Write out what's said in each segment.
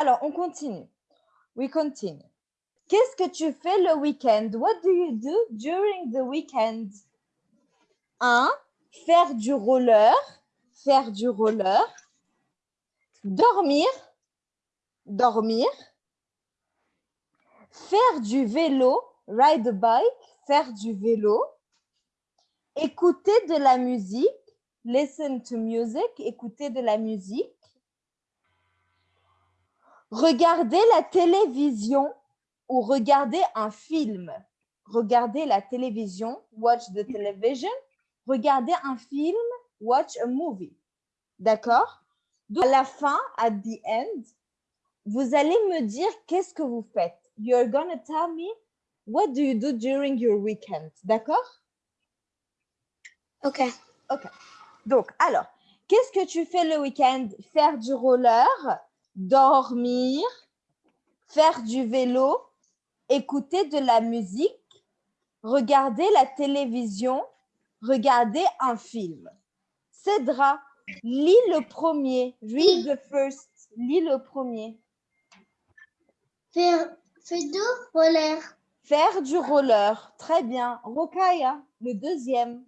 Alors, on continue. We continue. Qu'est-ce que tu fais le week-end? What do you do during the weekend? 1. Faire du roller. Faire du roller. Dormir. Dormir. Faire du vélo. Ride a bike. Faire du vélo. Écouter de la musique. Listen to music. Écouter de la musique. Regarder la télévision ou regarder un film. Regarder la télévision, watch the television. Regarder un film, watch a movie. D'accord? À la fin, at the end, vous allez me dire qu'est-ce que vous faites? You're gonna tell me what do you do during your weekend? D'accord? Ok. Ok. Donc, alors, qu'est-ce que tu fais le week-end? Faire du roller, dormir, faire du vélo, écouter de la musique, regarder la télévision, regarder un film. Cédra, lis le premier. Read the first. Lis le premier. Faire, faire du roller. Faire du roller. Très bien. Rokaya, le deuxième.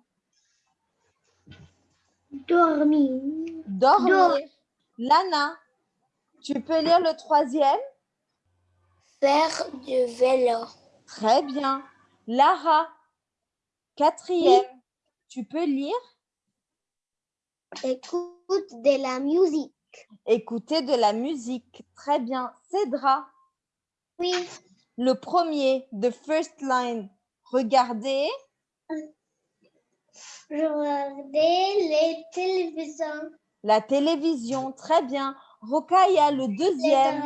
Dormir. Dormir. Lana, tu peux lire le troisième? Faire du vélo. Très bien. Lara, quatrième. Tu peux lire? Écoute de la musique. Écouter de la musique. Très bien. Cédra, Oui. le premier, the first line. Regardez. Regarder les télévisions. La télévision. Très bien. Rokaya, le deuxième.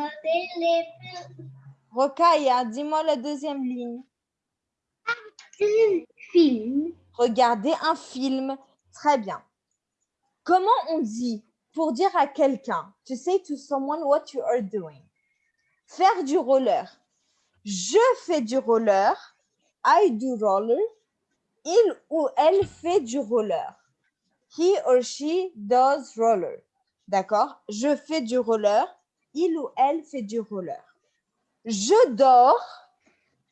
Rokaya, dis-moi la deuxième ligne. Regarder un film. Très bien. Comment on dit pour dire à quelqu'un, to say to someone what you are doing? Faire du roller. Je fais du roller. I do roller. Il ou elle fait du roller. He or she does roller. D'accord? Je fais du roller. Il ou elle fait du roller. Je dors.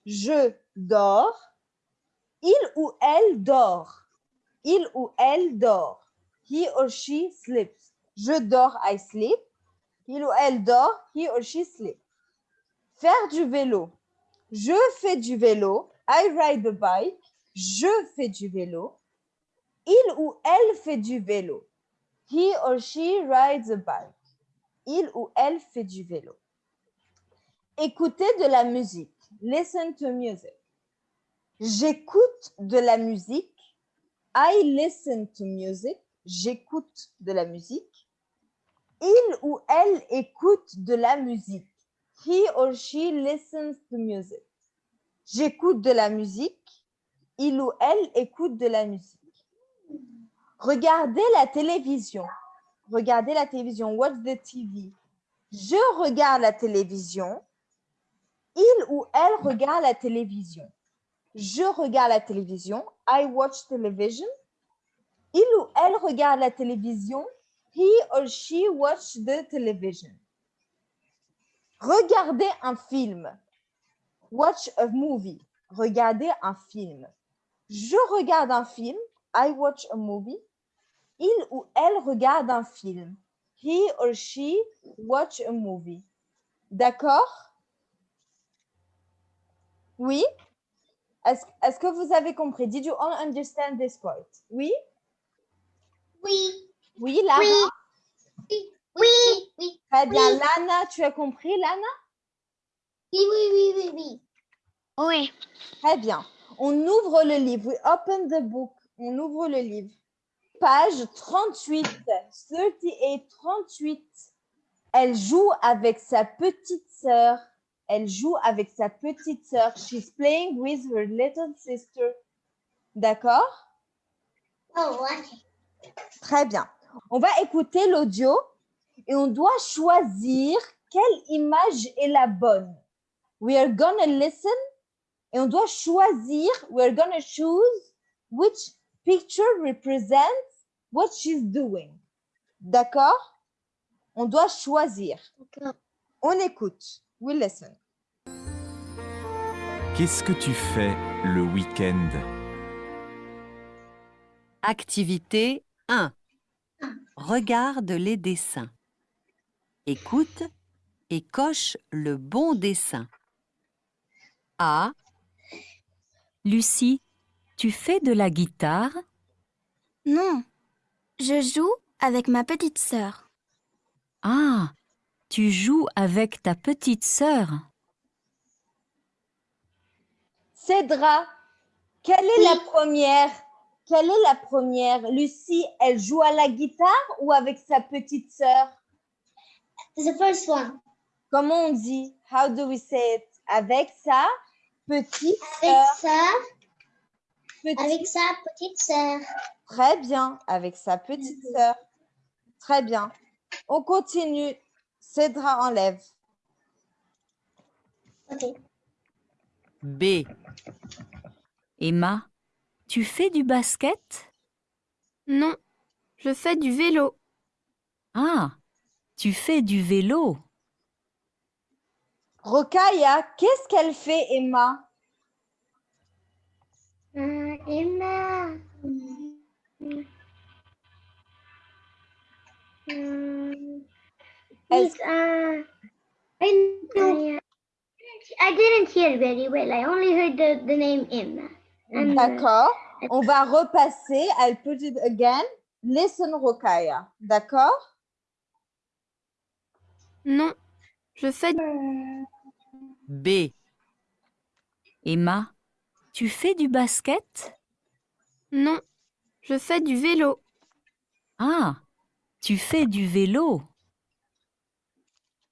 Je dors. Il ou elle dort. Il ou elle dort. He or she sleeps. Je dors, I sleep. Il ou elle dort, he or she sleeps. Faire du vélo. Je fais du vélo. I ride a bike. Je fais du vélo. Il ou elle fait du vélo. He or she rides a bike. Il ou elle fait du vélo. Écouter de la musique. Listen to music. J'écoute de la musique. I listen to music. J'écoute de la musique. Il ou elle écoute de la musique. He or she listens to music. J'écoute de la musique. Il ou elle écoute de la musique. Regardez la télévision. Regardez la télévision. Watch the TV. Je regarde la télévision. Il ou elle regarde la télévision. Je regarde la télévision. I watch television. Il ou elle regarde la télévision. He or she watch the television. Regardez un film. Watch a movie. Regardez un film. Je regarde un film. I watch a movie. Il ou elle regarde un film. He or she watch a movie. D'accord? Oui? Est-ce est que vous avez compris? Did you all understand this part? Oui? Oui. Oui, Lara Oui. Oui. Oui. Très bien. Oui. Lana, tu as compris, Lana? Oui, oui, oui, oui, oui. Oui. Très bien. On ouvre le livre. We open the book. On ouvre le livre. Page 38. 38, 38. Elle joue avec sa petite sœur. Elle joue avec sa petite sœur. She's playing with her little sister. D'accord? Oh, ouais. Très bien. On va écouter l'audio et on doit choisir quelle image est la bonne. We are gonna listen et on doit choisir, we are gonna choose which picture represents what she's doing. D'accord? On doit choisir. On écoute. We listen. Qu'est-ce que tu fais le week-end? Activité 1. Regarde les dessins. Écoute et coche le bon dessin. A. Lucie, tu fais de la guitare? Non, je joue avec ma petite sœur. Ah, tu joues avec ta petite sœur? Cédra, quelle est la première Quelle est la première? Lucie, elle joue à la guitare ou avec sa petite sœur? The first one. Comment on dit? How do we say it? Avec sa petite Avec sœur. sa, Petite- avec sa petite sœur. Très bien, avec sa petite sœur. Très bien. On continue. Cédra enlève. Ok. B. Emma, tu fais du basket? Non, je fais du vélo. Ah, tu fais du vélo. Rokaya, qu'est-ce qu'elle fait, Emma? Emma. Um, please, uh, I, I, I didn't hear very well. I only heard the, the name Emma. Uh, D'accord. On va repasser. I'll put it again. Listen, Rokaya. D'accord? Non, je fais B. Emma, tu fais du basket? Non, je fais du vélo. Ah, tu fais du vélo.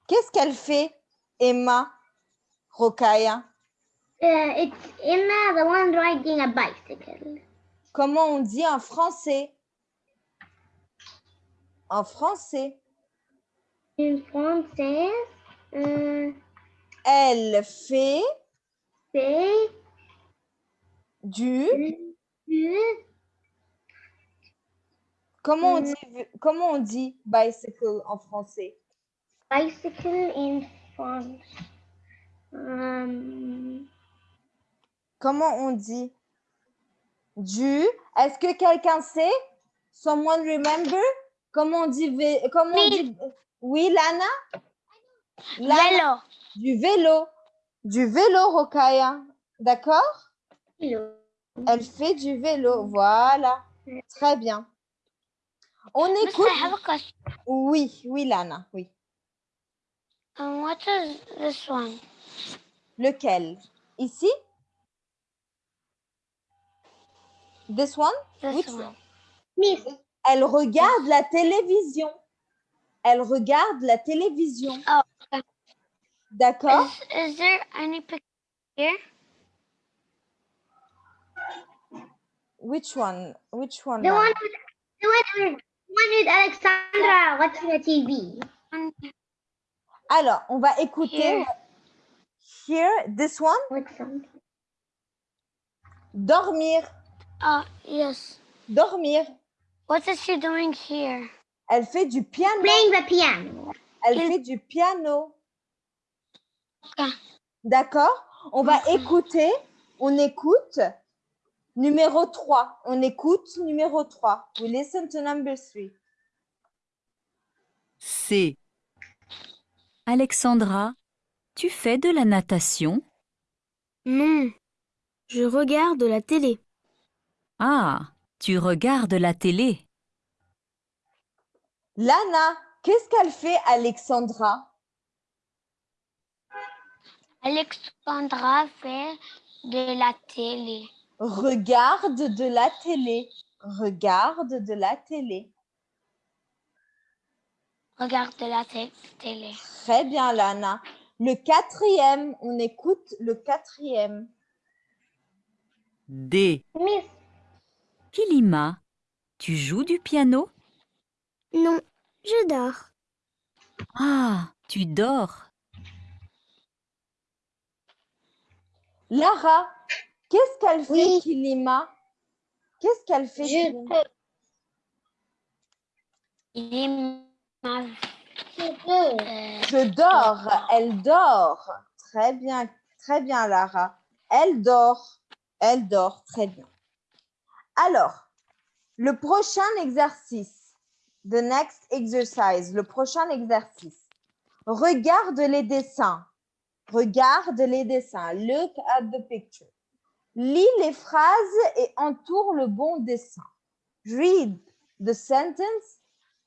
Qu'est-ce qu'elle fait, Emma Rokaya uh, it's Emma, the one riding a bicycle. Comment on dit en français? En français? In français, uh, Elle fait c'est du. du Comment on Mm. dit, comment on dit bicycle en français? Bicycle in France. Um, Comment on dit Du. Est-ce que quelqu'un sait? Someone remember? Comment on dit Comment on Oui. dit Oui, Lana? Lana, Du vélo. Du vélo, Rokaya. D'accord? Vélo. Elle fait du vélo. Voilà. Très bien. On écoute. I have a question. Oui, oui, Lana. Oui. Um, what is this one? Lequel? Ici? This one? This Which one. Miss, Elle regarde la télévision. Elle regarde la télévision. Oh, okay. D'accord Is, is there any picture here? Which one? Which one the one with the one with, one with Alexandra watching the TV. Alors, on va écouter. Here. Here, this one. Something? Dormir. uh, yes. Dormir. What is she doing here? Elle fait du piano. Playing the piano. Elle Il- fait du piano. Okay. D'accord? On va écouter. On écoute. Numéro 3. On écoute numéro 3. We listen to number 3. C. Alexandra, tu fais de la natation? Non, je regarde la télé. Ah, tu regardes la télé. Lana, qu'est-ce qu'elle fait, Alexandra? Alexandra fait de la télé. Regarde de la télé. Regarde de la télé. Regarde de la té- télé. Très bien, Lana. Le quatrième, on écoute le quatrième. D. Miss, Kilima, tu joues du piano? Non, je dors. Ah, tu dors. Lara, qu'est-ce qu'elle fait, Oui. Kilima Qu'est-ce qu'elle fait, je Kilima Il m'a Je dors. Elle dort. Très bien. Très bien, Lara. Elle dort. Elle dort. Très bien. Alors, le prochain exercice. The next exercise. Le prochain exercice. Regarde les dessins. Regarde les dessins. Look at the picture. Lis les phrases et entoure le bon dessin. Read the sentence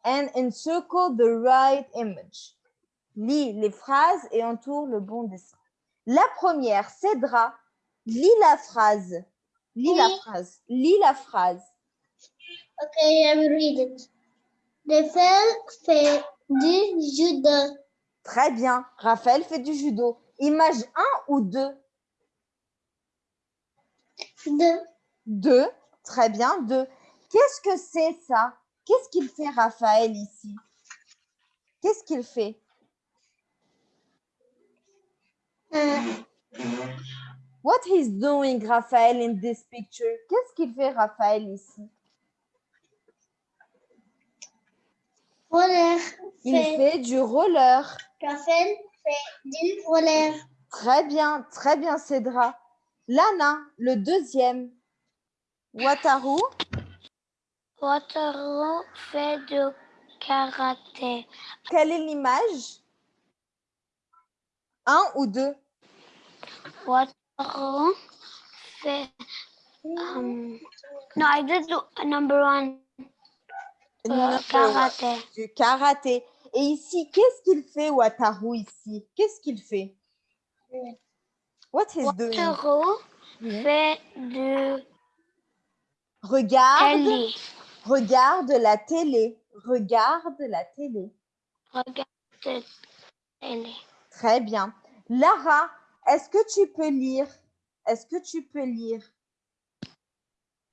and encircle the right image. Lis les phrases et entoure le bon dessin. La première, Cédra, lis la phrase. Lis la phrase. Lis la phrase. Okay, I will read it. Raphaël fait du judo. Très bien. Raphaël fait du judo. Image 1 ou 2 Deux. 2. Très bien. 2. Qu'est-ce que c'est ça? Qu'est-ce qu'il fait Raphaël ici? Qu'est-ce qu'il fait? Un. What he's doing, Raphaël, in this picture? Qu'est-ce qu'il fait, Raphaël, ici? Roller. Il Fait. fait du roller. Raphaël fait du roller. Très bien, très bien, Cédra. Lana, le deuxième. Wataru, Wataru fait du karaté. quelle est l'image? Un ou deux? Wataru fait. Um, no, I did do number one. uh, karaté. Du karaté. Et ici, qu'est-ce qu'il fait, Wataru, ici? Qu'est-ce qu'il fait? What he's doing? Wataru Oui. fait du Regarde, télé. regarde la télé. Regarde la télé. Regarde télé. Très bien. Lara, est-ce que tu peux lire? Est-ce que tu peux lire?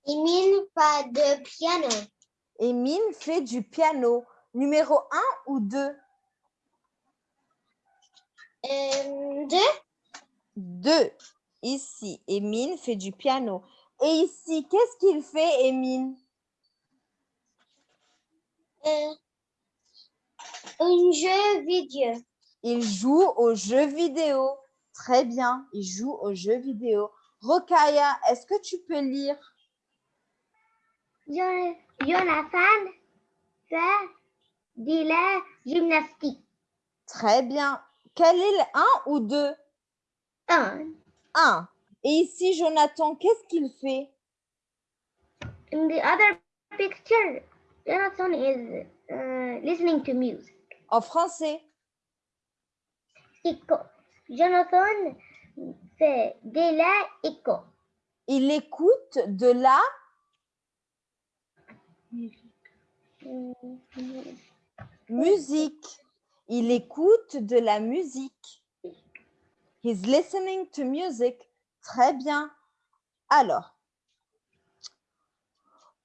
Émile pas de piano. Émile fait du piano. Numéro 1 ou 2 Euh, deux. 2. Ici, Émile fait du piano. Et ici, qu'est-ce qu'il fait, Émile? Euh, un jeu vidéo. Il joue aux jeux vidéo. Très bien, il joue aux jeux vidéo. Rokaya, est-ce que tu peux lire? Jo- Jonathan fait de la gymnastique. Très bien. Quel est le 1 ou 2 Un. 1. Et ici, Jonathan, qu'est-ce qu'il fait? In the other picture, Jonathan is uh, listening to music. En français. Jonathan fait de la écho. Il écoute de la musique. Il écoute de la musique. He's listening to music. Très bien. Alors,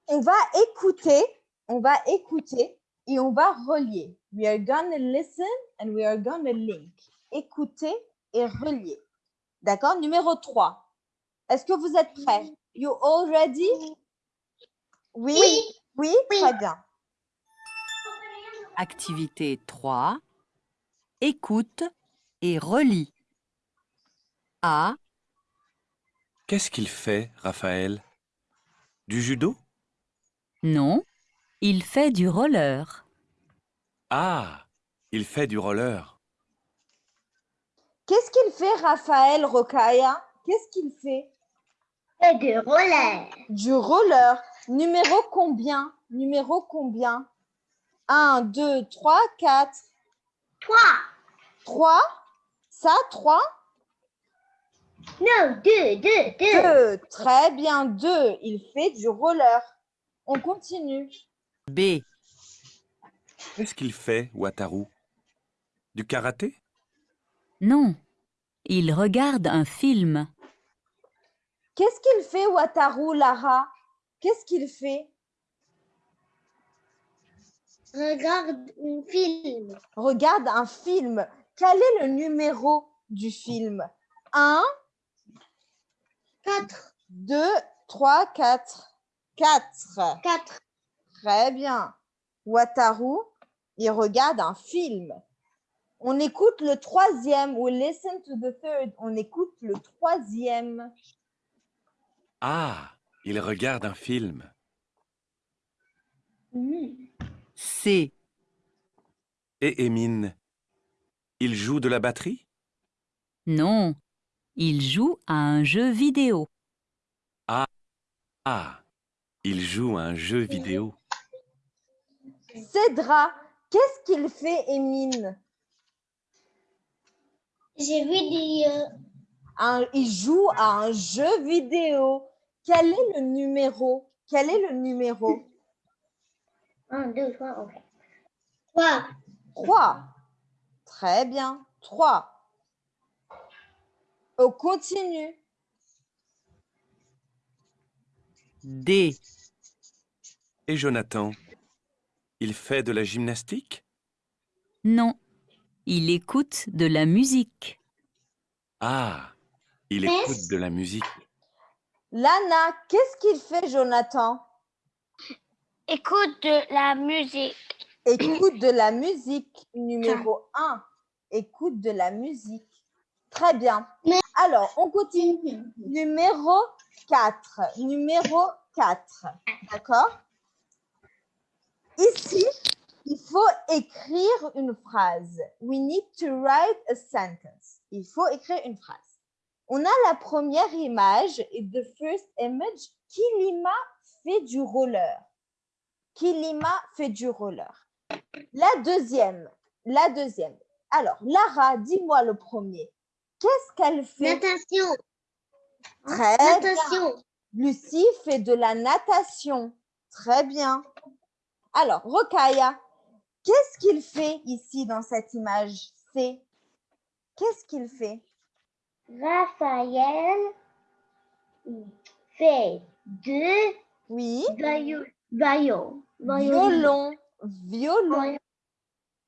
on va écouter, on va écouter et on va relier. We are gonna listen and we are gonna link. Écouter et relier. D'accord? Numéro 3. Est-ce que vous êtes prêts? You all ready? Oui? Oui. Oui? Oui. Très bien. Activité 3. Écoute et relis. A. Qu'est-ce qu'il fait, Raphaël? Du judo? Non, il fait du roller. Ah, il fait du roller. Qu'est-ce qu'il fait, Raphaël Rokaya? Qu'est-ce qu'il fait? Fait de roller. Du roller. Numéro combien? Numéro combien? 1, 2, 3, 4. Trois. 3. Ça, 3. Non, deux, deux, deux. 2. Très bien, 2. Il fait du roller. On continue. B. Qu'est-ce qu'il fait, Wataru? Du karaté? Non, il regarde un film. Qu'est-ce qu'il fait, Wataru, Lara? Qu'est-ce qu'il fait? Regarde un film. Regarde un film. Quel est le numéro du film? 1, Quatre. 2, 3, 4. 4. Quatre. Très bien. Wataru, il regarde un film. On écoute le troisième. We listen to the third. On écoute le troisième. Ah, il regarde un film. C, Et Émine, il joue de la batterie? Non, il joue à un jeu vidéo. Ah, il joue à un jeu vidéo. Cédra, qu'est-ce qu'il fait, Émine J'ai vu des. euh, Un- Il joue à un jeu vidéo. Quel est le numéro? Quel est le numéro? Un, deux, trois, ok. Trois. 3. Très bien. 3. On continue. D, Et Jonathan, il fait de la gymnastique? Non, il écoute de la musique. Ah, il écoute de la musique. Lana, qu'est-ce qu'il fait, Jonathan? Écoute de la musique. Écoute de la musique. Numéro 1. Écoute de la musique. Très bien. Alors, on continue. Numéro 4. Numéro 4. D'accord? Ici, il faut écrire une phrase. We need to write a sentence. Il faut écrire une phrase. On a la première image the first image. Kilima fait du roller. Kilima fait du roller. La deuxième, la deuxième. Alors, Lara, dis-moi le premier. Qu'est-ce qu'elle fait? Natation. Très bien. Natation. Lucie fait de la natation. Très bien. Alors, Rokaya, qu'est-ce qu'il fait ici dans cette image C? Qu'est-ce qu'il fait? Raphaël fait deux Oui. vaillons. Vaillons. Violon. Violon.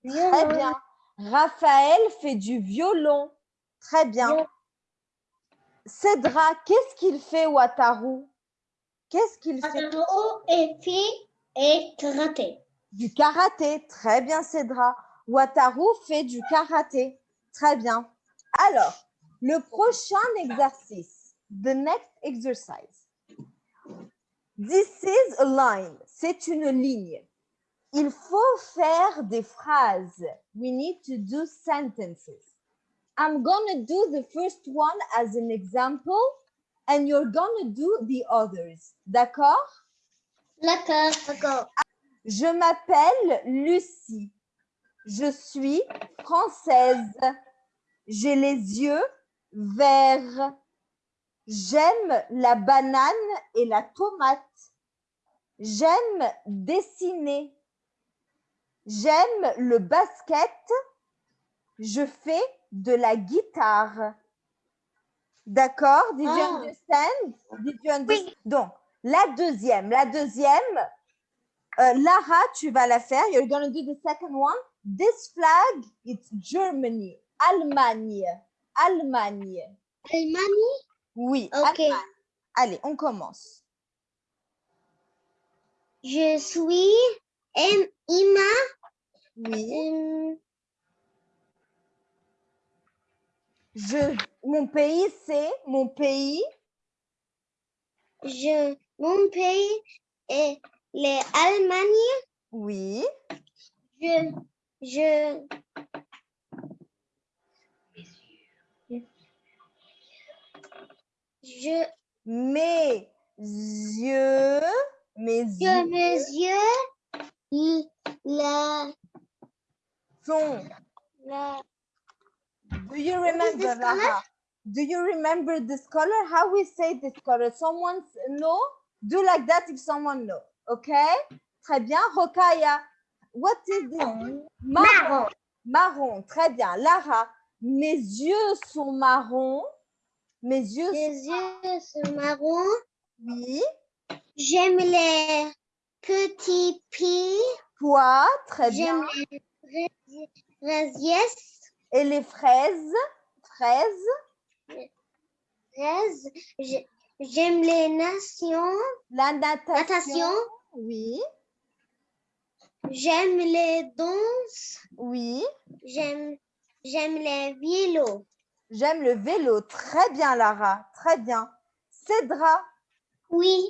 Très bien. Raphaël fait du violon. Très bien. Cédra, qu'est-ce qu'il fait, Wataru Qu'est-ce qu'il fait? Wataru et et karaté. Du karaté. Très bien, Cédra. Wataru fait du karaté. Très bien. Alors, le prochain exercice, the next exercise. This is a line. C'est une ligne. Il faut faire des phrases. We need to do sentences. I'm gonna do the first one as an example and you're gonna do the others. D'accord? D'accord. D'accord. Je m'appelle Lucie. Je suis française. J'ai les yeux verts. J'aime la banane et la tomate. J'aime dessiner. J'aime le basket. Je fais de la guitare. D'accord? Did you Ah. understand? Did you understand? Donc, la deuxième, la deuxième, euh, Lara, tu vas la faire. You're going to do the second one. This flag, it's Germany. Allemagne. Allemagne. Allemagne? Oui. Ok. Allemagne. Allez, on commence. Je suis Em- Ima. Oui. Hum, Je, mon pays, c'est mon pays. je, mon pays est l'Allemagne. Oui. Je, je, je, Mes yeux, mes je yeux mesure l- la, sont. la, Do you remember, this color? Lara? Do you remember this color? How we say this color? Someone know? Do like that if someone know. Okay? Très bien. Rokaya, what is this? Marron. marron. Marron. Très bien. Lara, mes yeux sont marrons. Mes yeux Les yeux sont marrons. Oui. J'aime les petits pieds. Toi, très bien. J'aime les fraises. Et les fraises. Fraises? fraises. J'ai- J'aime les nations. La natation. Natation. Oui. J'aime les danses. Oui. J'aime J'aime les vélos. J'aime le vélo. Très bien, Lara. Très bien. Cédra, Oui.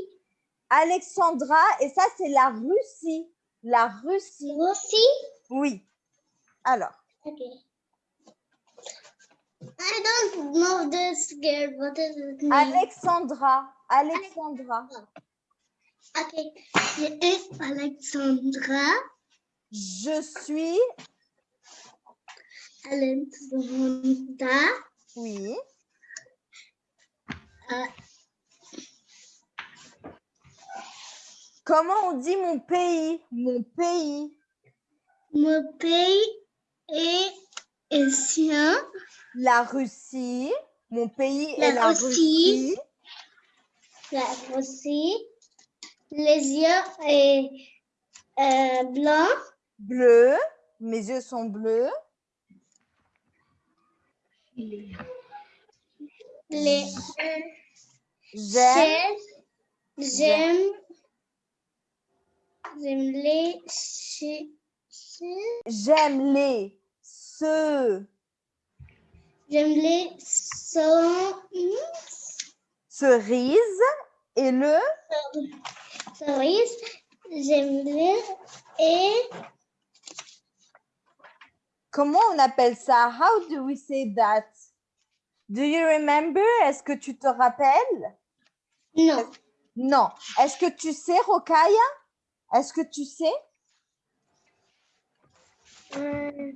Alexandra, et ça, c'est la Russie. La Russie. Aussi? Oui. Alors, Okay. I don't know this girl. What is name? Alexandra. Alexandra. Okay. Et Alexandra. Je suis. Alexandra. Oui. Euh, Comment on dit mon pays? Mon pays. mon pays est ancien. La Russie. Mon pays La est la Russie. Russie. La Russie. Les yeux est euh, blanc. Bleu. Mes yeux sont bleus. Les J'aime. J'aime. J'aime les. J'aime les. Ce. J'aime les sons. Cerises. Et le. cerises. J'aime les et Comment on appelle ça? How do we say that? Do you remember? Est-ce que tu te rappelles? non. Non. Est-ce que tu sais, Rokaya? Est-ce que tu sais? Euh.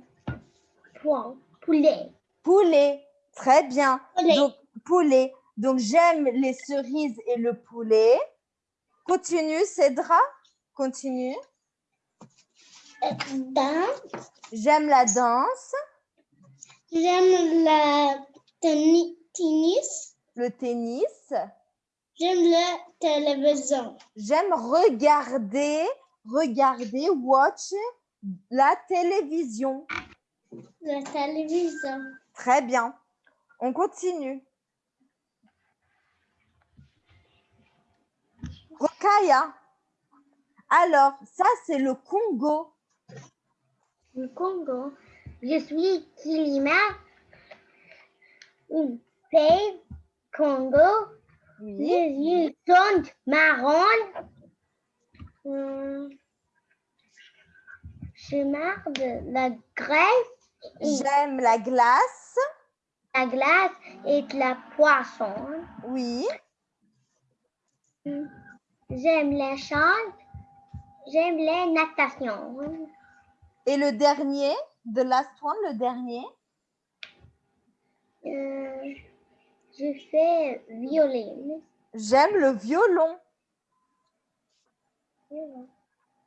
Poulet. Poulet. Très bien. Poulet. Donc, poulet. Donc, j'aime les cerises et le poulet. Continue, Cédra. Continue. Euh, Dans. J'aime la danse, J'aime la tennis. le tennis. J'aime la télévision. J'aime regarder, regarder, watch la télévision. La télévision. Très bien. On continue. Rokaya. Alors, ça, c'est le Congo. Le Congo. Je suis Kilima. Un pays Congo. Oui. Les yeux sont marrons. Hum, Je marre de la graisse, J'aime la glace. la glace et de la poisson. Oui. J'aime les chants. J'aime les natations. Et le dernier, the last one, le dernier? Euh, je fais violin. J'aime le violon.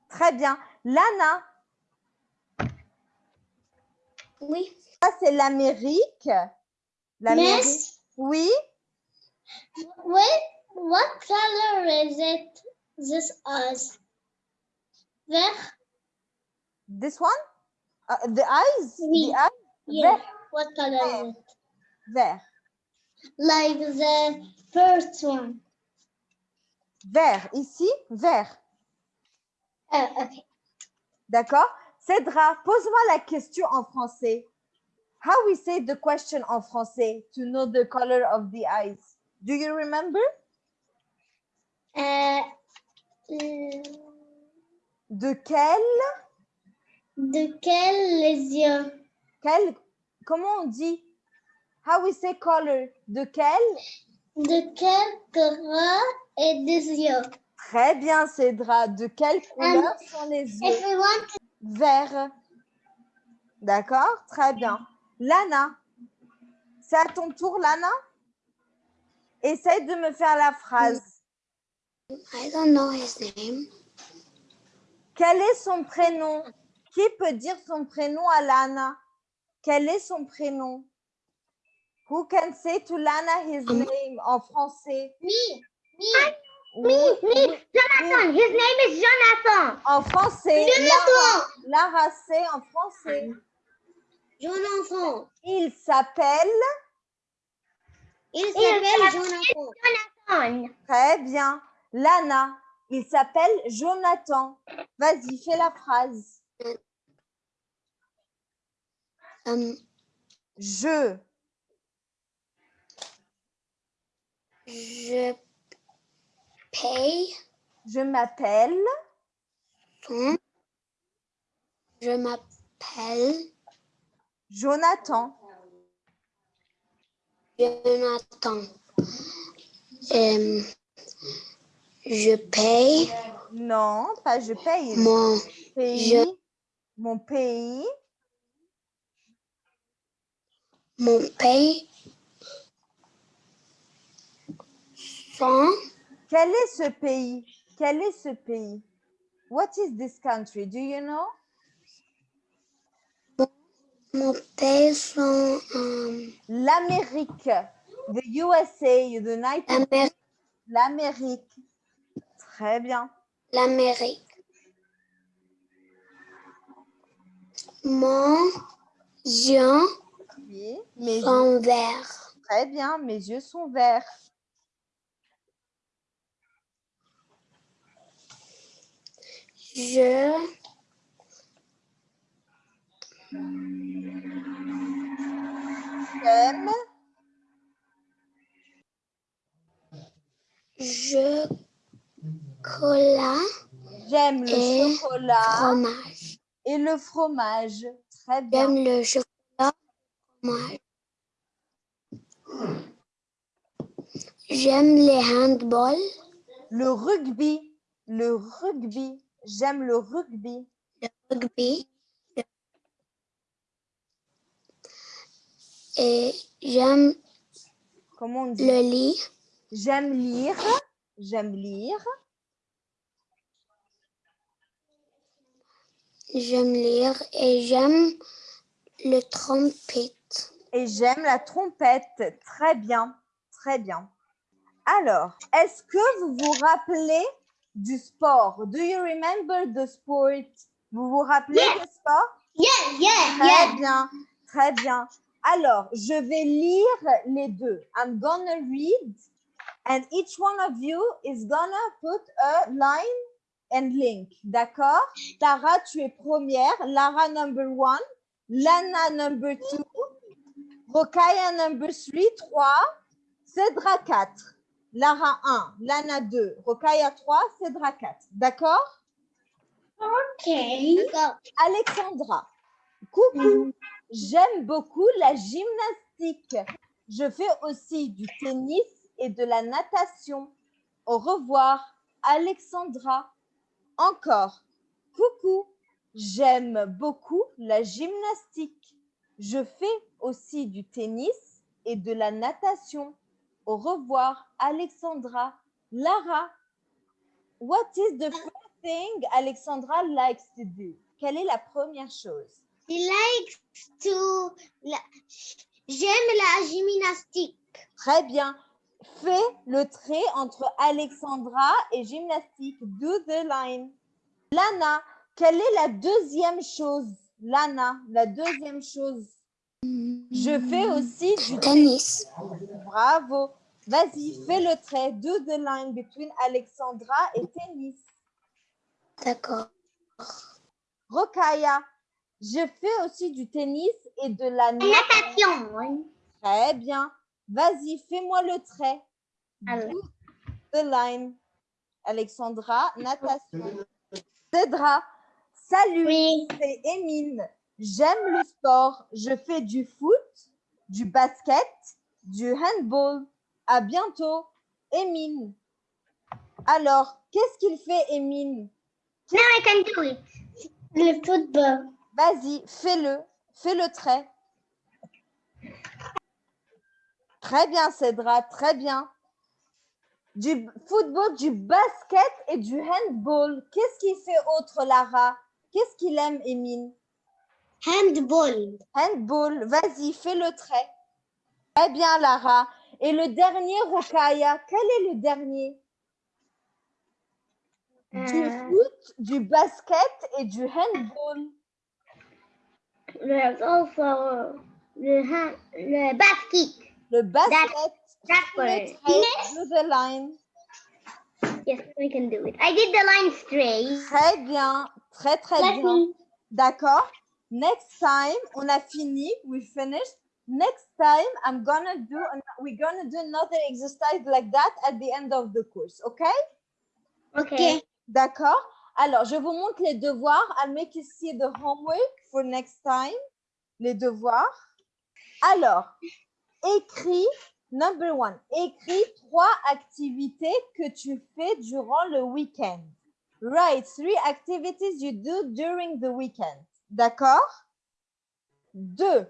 Très bien. Lana, Oui. ça c'est l'Amérique. L'Amérique. Miss, Oui. wait, what color is it? This us? Vert? This one? Uh, the eyes? Oui. The eyes? Yeah. Vert. What color is it? Vert. Like the first one. Vert. Ici, vert. Oh, okay. D'accord? Cédra, pose-moi la question en français. How we say the question en français to know the color of the eyes? Do you remember? Euh, euh, De quel, de quel les yeux? quel, comment on dit? How we say color? De quel? De quel couleur est des yeux? Très bien, Cédra. De quelle couleur sont les If yeux? Vert. D'accord? Très bien. Lana, c'est à ton tour, Lana? Essaye de me faire la phrase. I don't know his name. Quel est son prénom? Qui peut dire son prénom à Lana? Quel est son prénom? Who can say to Lana his Um, name en français? me, me, me, oui, Jonathan. His name is Jonathan. En français. Jonathan. Lara, Lara, c'est en français. Jonathan. Il s'appelle. Il s'appelle Jonathan. Jonathan. Très bien. Lana, il s'appelle Jonathan. Vas-y, fais la phrase. Um, Je. Je paye Je m'appelle. ton. Je m'appelle Jonathan. Jonathan. Euh, je paye Non, pas je paye. mon pays. je- Mon pays. mon paye son Quel est ce pays? Quel est ce pays? What is this country? Do you know? mon paye son euh, L'Amérique. The USA, United Amé- L'Amérique. Très bien. l'Amérique. Mon yeux Oui, mes yeux, sont verts. très bien. Mes yeux sont verts. Je J'aime, je cola j'aime le chocolat fromage. et le fromage. Très bien. J'aime le chocolat fromage. J'aime les handballs, Le rugby, le rugby. J'aime le rugby. rugby. Et j'aime Comment on dit? le lit. J'aime lire. J'aime lire. J'aime lire et j'aime le trompette. Et j'aime la trompette. Très bien. Très bien. Alors, est-ce que vous vous rappelez du sport? Do you remember the sport? Vous vous rappelez du sport? Yeah, yeah, Très bien. Très bien. Alors, je vais lire les deux. I'm gonna read and each one of you is gonna put a line and link. D'accord? Tara, tu es première. Lara, number one. Lana, number two. Rokaya, number three, trois. Cédra, quatre. Lara, 1. Lana, 2. Rokaya, 3. Cédra, 4. D'accord? Okay. Alexandra, coucou. J'aime beaucoup la gymnastique. Je fais aussi du tennis et de la natation. Au revoir, Alexandra. Encore, coucou. J'aime beaucoup la gymnastique. Je fais aussi du tennis et de la natation. Au revoir, Alexandra. Lara, what is the first thing Alexandra likes to do? Quelle est la première chose? He likes to. J'aime la gymnastique. Très bien. Fais le trait entre Alexandra et gymnastique. Do the line. Lana, quelle est la deuxième chose? Lana, la deuxième chose. Je fais aussi du Tennis. Bravo. Vas-y, fais le trait. Do the line between Alexandra et tennis. D'accord. Rokaya, je fais aussi du tennis et de la natation. Très bien. Vas-y, fais-moi le trait. Alors. Do the line. Alexandra, natation. Cédra, salut, Oui. c'est Émine. J'aime le sport. Je fais du foot, du basket, du handball. À bientôt, Émine. Alors, qu'est-ce qu'il fait, Émine Now I can do it. Le football. Vas-y, fais-le. Fais le trait. Très bien, Cédra, très bien. Du football, du basket et du handball. Qu'est-ce qu'il fait autre, Lara? Qu'est-ce qu'il aime, Émine Handball. Handball, vas-y, fais le trait. Très bien, Lara. Et le dernier, Rokaya, quel est le dernier? Du Euh, foot, du basket et du handball. The, hand, the basket. Le basket, That le trait, the line. Yes, we can do it. I did the line straight. Très bien, très très bien. D'accord. Next time, on a fini. We finished. Next time, I'm gonna do, we're gonna do another exercise like that at the end of the course, okay? Okay. D'accord? Alors, je vous montre les devoirs. I'll make you see the homework for next time. Les devoirs. Alors, écris, number one, écris trois activités que tu fais durant le week-end. Write three activities you do during the weekend. D'accord? Deux,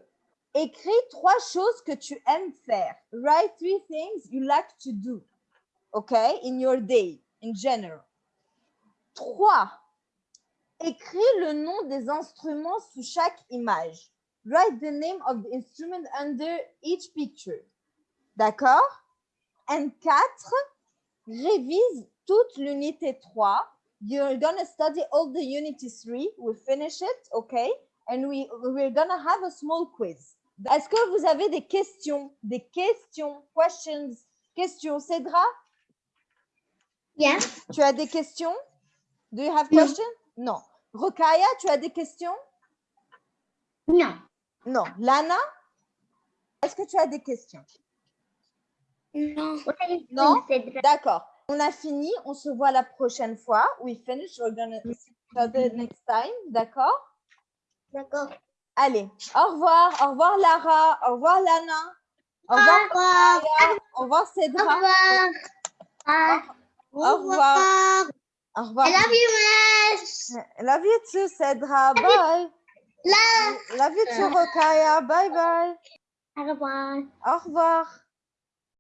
écris trois choses que tu aimes faire. Write three things you like to do. Okay? In your day, in general. 3. Écris le nom des instruments sous chaque image. Write the name of the instrument under each picture. D'accord? And 4. Révise toute l'unité 3. You're gonna study all the unity 3. We'll finish it, okay? And we, we're gonna have a small quiz. Est-ce que vous avez des questions? Des questions? Questions? Questions? Cédra, Yeah. tu as des questions? Do you have Non. questions? Non. Rokaya, tu as des questions? No. Non. Lana, est-ce que tu as des questions? No. What are you No. doing, Cedra? D'accord. On a fini. On se voit la prochaine fois. We finish. We're gonna see each other next time. D'accord? D'accord. Allez. Au revoir. Au revoir, Lara. Au revoir, Lana. Au Au revoir, revoir. Rokaya. Au revoir, Au Cédra. revoir. Au revoir. Au revoir. I love you, Miss. Love you too, Cédra. Bye. Love. Love you too, Rokaya. Bye bye. Au revoir. Au revoir.